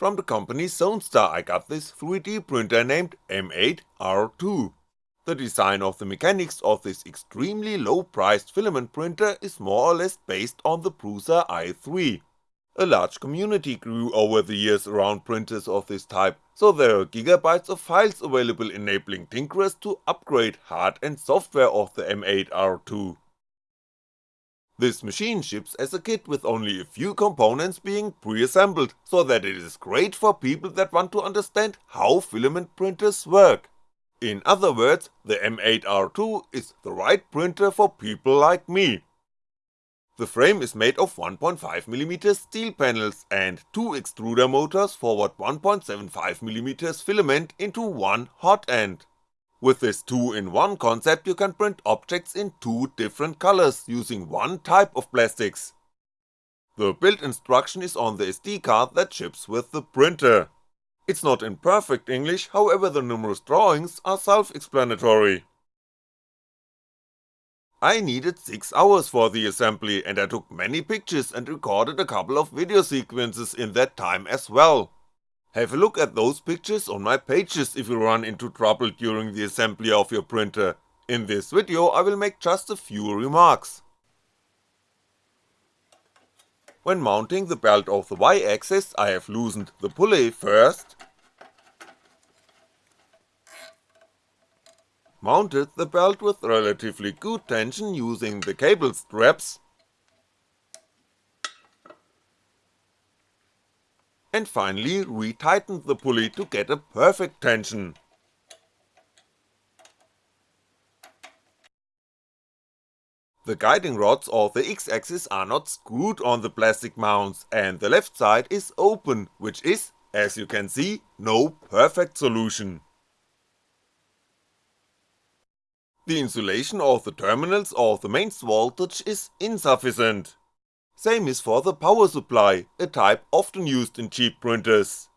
From the company Zonestar I got this 3D printer named M8R2. The design of the mechanics of this extremely low priced filament printer is more or less based on the Prusa i3. A large community grew over the years around printers of this type, so there are gigabytes of files available enabling tinkerers to upgrade hard and software of the M8R2. This machine ships as a kit with only a few components being pre-assembled, so that it is great for people that want to understand how filament printers work. In other words, the M8R2 is the right printer for people like me. The frame is made of 1.5mm steel panels and two extruder motors forward 1.75mm filament into one hot end. With this 2-in-1 concept you can print objects in two different colors using one type of plastics. The build instruction is on the SD card that ships with the printer. It's not in perfect English, however the numerous drawings are self-explanatory. I needed 6 hours for the assembly and I took many pictures and recorded a couple of video sequences in that time as well. Have a look at those pictures on my pages if you run into trouble during the assembly of your printer, in this video I will make just a few remarks. When mounting the belt of the Y-axis I have loosened the pulley first, mounted the belt with relatively good tension using the cable straps, and finally retightened the pulley to get a perfect tension. The guiding rods of the X-axis are not screwed on the plastic mounts and the left side is open, which is, as you can see, no perfect solution. The insulation of the terminals of the mains voltage is insufficient, same is for the power supply, a type often used in cheap printers.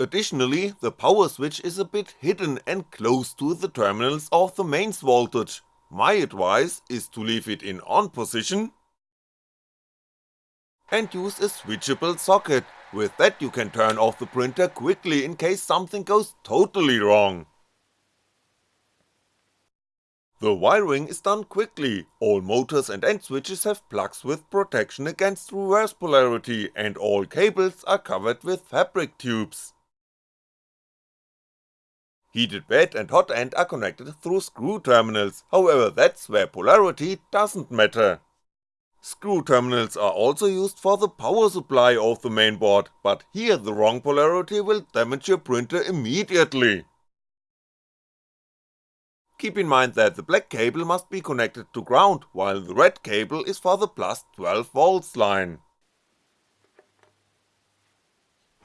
Additionally, the power switch is a bit hidden and close to the terminals of the mains voltage, my advice is to leave it in on position and use a switchable socket, with that you can turn off the printer quickly in case something goes totally wrong. The wiring is done quickly, all motors and end switches have plugs with protection against reverse polarity and all cables are covered with fabric tubes. Heated bed and hot end are connected through screw terminals, however that's where polarity doesn't matter. Screw terminals are also used for the power supply of the mainboard, but here the wrong polarity will damage your printer immediately. Keep in mind that the black cable must be connected to ground, while the red cable is for the plus 12V line.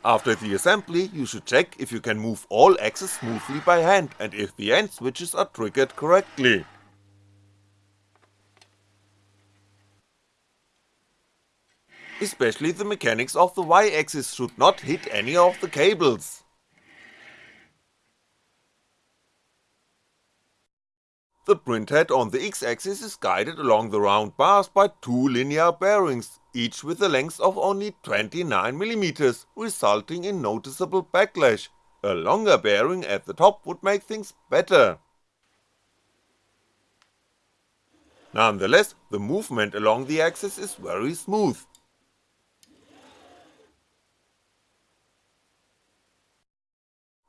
After the assembly, you should check if you can move all axes smoothly by hand and if the end switches are triggered correctly. Especially the mechanics of the Y axis should not hit any of the cables. The printhead on the X-axis is guided along the round bars by two linear bearings, each with a length of only 29mm, resulting in noticeable backlash, a longer bearing at the top would make things better. Nonetheless, the movement along the axis is very smooth,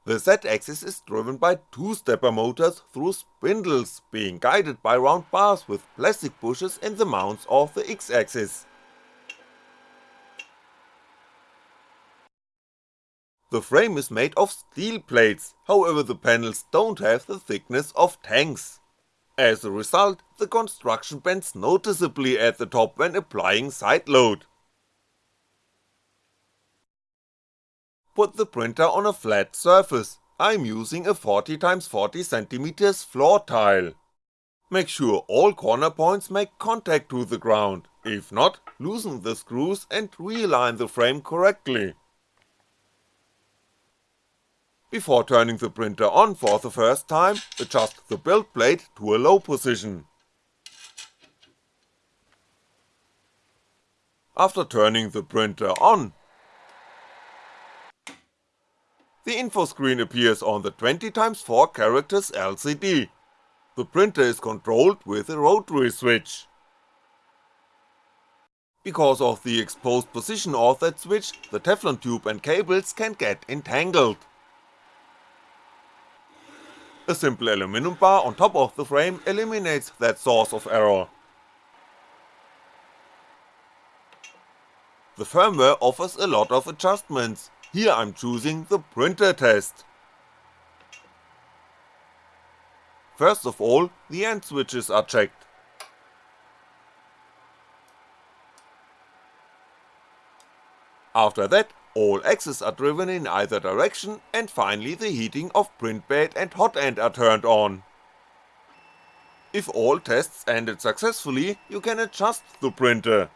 The Z-axis is driven by two-stepper motors through spindles, being guided by round bars with plastic bushes in the mounts of the X-axis. The frame is made of steel plates, however the panels don't have the thickness of tanks. As a result, the construction bends noticeably at the top when applying side load. Put the printer on a flat surface, I'm using a 40x40cm floor tile. Make sure all corner points make contact to the ground, if not, loosen the screws and realign the frame correctly. Before turning the printer on for the first time, adjust the build plate to a low position. After turning the printer on, the info screen appears on the 20x4 characters LCD. The printer is controlled with a rotary switch. Because of the exposed position of that switch, the Teflon tube and cables can get entangled. A simple aluminum bar on top of the frame eliminates that source of error. The firmware offers a lot of adjustments, here I'm choosing the printer test. First of all, the end switches are checked. After that, all axes are driven in either direction and finally the heating of print bed and hot end are turned on. If all tests ended successfully, you can adjust the printer.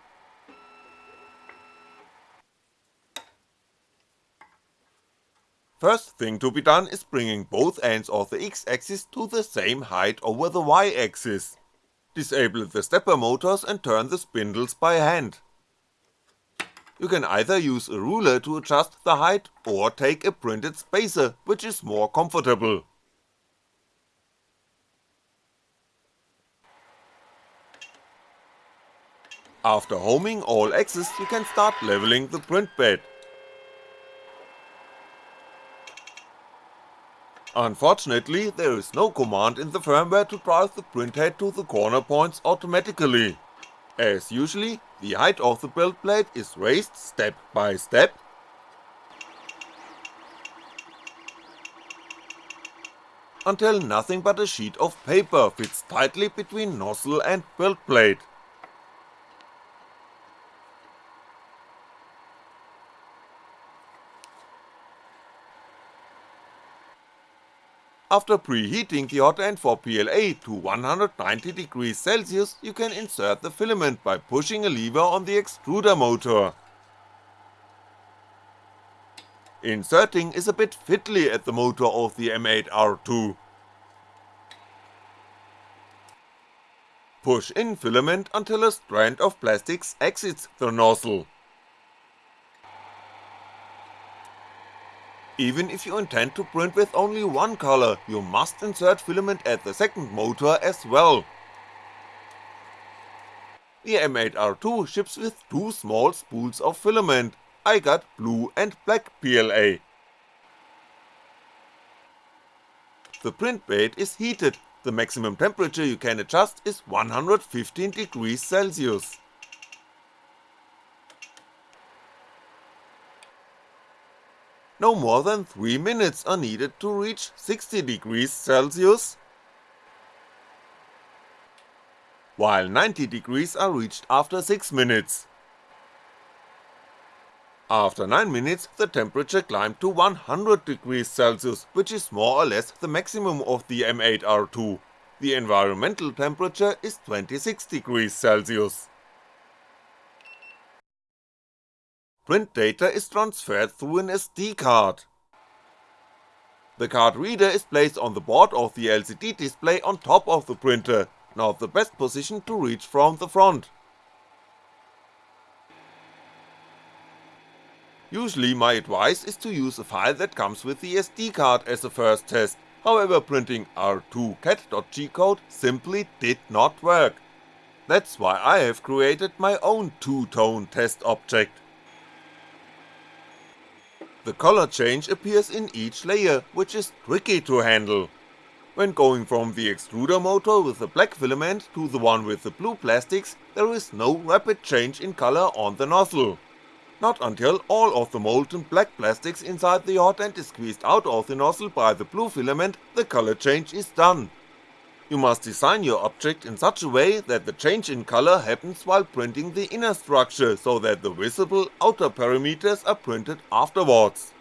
First thing to be done is bringing both ends of the X axis to the same height over the Y axis. Disable the stepper motors and turn the spindles by hand. You can either use a ruler to adjust the height or take a printed spacer, which is more comfortable. After homing all axes you can start leveling the print bed. Unfortunately, there is no command in the firmware to drive the printhead to the corner points automatically. As usually, the height of the build plate is raised step by step, until nothing but a sheet of paper fits tightly between nozzle and build plate. After preheating the hot end for PLA to 190 degrees Celsius you can insert the filament by pushing a lever on the extruder motor. Inserting is a bit fiddly at the motor of the M8R2. Push in filament until a strand of plastics exits the nozzle. Even if you intend to print with only one color, you must insert filament at the second motor as well. The M8R2 ships with two small spools of filament, I got blue and black PLA. The print bed is heated, the maximum temperature you can adjust is 115 degrees Celsius. No more than 3 minutes are needed to reach 60 degrees Celsius, while 90 degrees are reached after 6 minutes. After 9 minutes the temperature climbed to 100 degrees Celsius, which is more or less the maximum of the M8R2, the environmental temperature is 26 degrees Celsius. Print data is transferred through an SD card. The card reader is placed on the board of the LCD display on top of the printer, not the best position to reach from the front. Usually my advice is to use a file that comes with the SD card as a first test, however printing r2cat.g code simply did not work. That's why I have created my own two-tone test object. The color change appears in each layer, which is tricky to handle. When going from the extruder motor with the black filament to the one with the blue plastics, there is no rapid change in color on the nozzle. Not until all of the molten black plastics inside the hot end is squeezed out of the nozzle by the blue filament, the color change is done. You must design your object in such a way that the change in color happens while printing the inner structure so that the visible outer parameters are printed afterwards.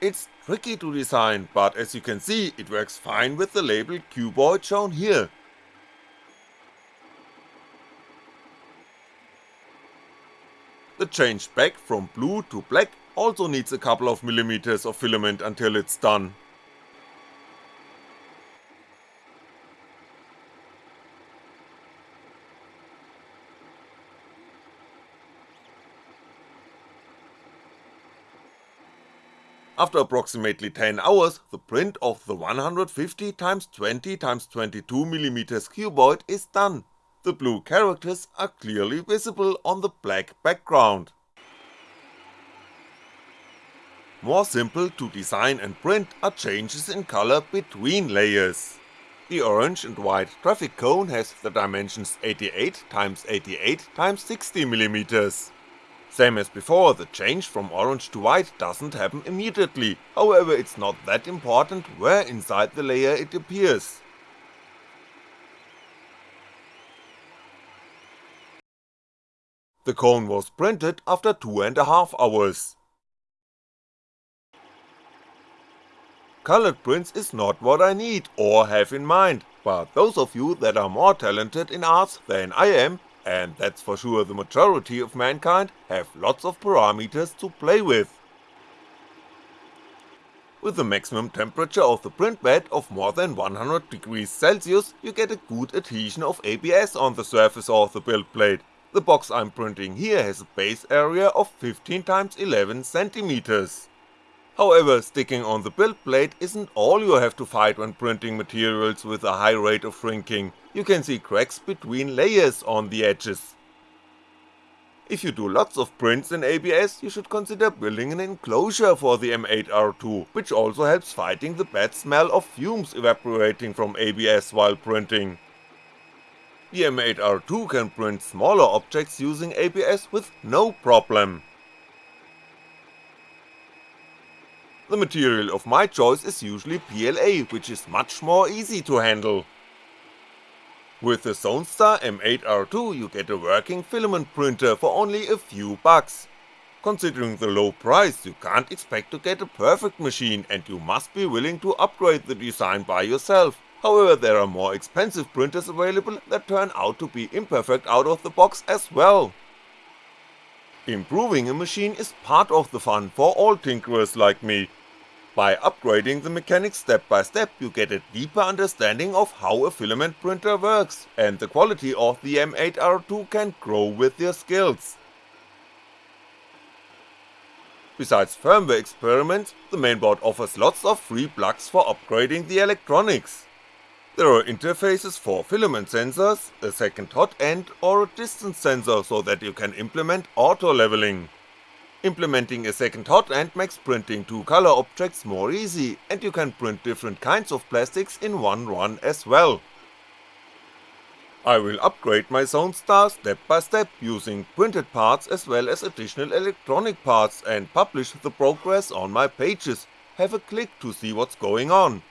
It's tricky to design, but as you can see it works fine with the label cuboid shown here. The change back from blue to black also needs a couple of millimeters of filament until it's done. After approximately 10 hours, the print of the 150x20x22mm cuboid is done, the blue characters are clearly visible on the black background. More simple to design and print are changes in color between layers. The orange and white traffic cone has the dimensions 88x88x60mm. Same as before, the change from orange to white doesn't happen immediately, however it's not that important where inside the layer it appears. The cone was printed after two and a half hours. Colored prints is not what I need or have in mind, but those of you that are more talented in arts than I am, and that's for sure the majority of mankind, have lots of parameters to play with. With the maximum temperature of the print bed of more than 100 degrees Celsius, you get a good adhesion of ABS on the surface of the build plate. The box I'm printing here has a base area of 15x11cm. However, sticking on the build plate isn't all you have to fight when printing materials with a high rate of shrinking, you can see cracks between layers on the edges. If you do lots of prints in ABS, you should consider building an enclosure for the M8R2, which also helps fighting the bad smell of fumes evaporating from ABS while printing. The M8R2 can print smaller objects using ABS with no problem. The material of my choice is usually PLA, which is much more easy to handle. With the Zonestar M8R2 you get a working filament printer for only a few bucks. Considering the low price, you can't expect to get a perfect machine and you must be willing to upgrade the design by yourself, however there are more expensive printers available that turn out to be imperfect out of the box as well. Improving a machine is part of the fun for all tinkerers like me. By upgrading the mechanics step by step you get a deeper understanding of how a filament printer works, and the quality of the M8R2 can grow with your skills. Besides firmware experiments, the mainboard offers lots of free plugs for upgrading the electronics. There are interfaces for filament sensors, a second hot end or a distance sensor so that you can implement auto leveling. Implementing a second hot end makes printing two color objects more easy, and you can print different kinds of plastics in one run as well. I will upgrade my Zonestar step by step using printed parts as well as additional electronic parts and publish the progress on my pages, have a click to see what's going on.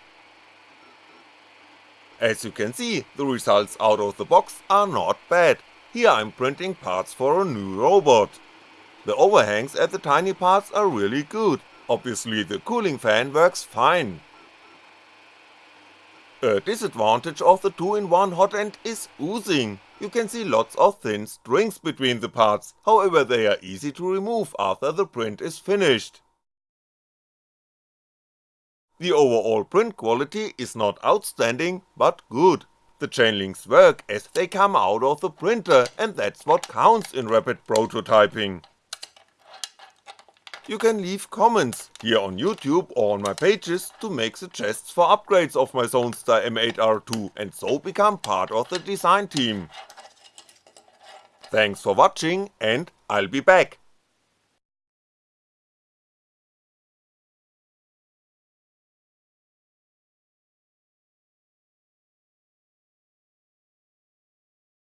As you can see, the results out of the box are not bad, here I'm printing parts for a new robot. The overhangs at the tiny parts are really good, obviously the cooling fan works fine. A disadvantage of the 2-in-1 hot end is oozing, you can see lots of thin strings between the parts, however they are easy to remove after the print is finished. The overall print quality is not outstanding, but good. The chain links work as they come out of the printer and that's what counts in rapid prototyping. You can leave comments, here on YouTube or on my pages to make suggestions for upgrades of my Zonestar M8R2 and so become part of the design team. Thanks for watching and I'll be back.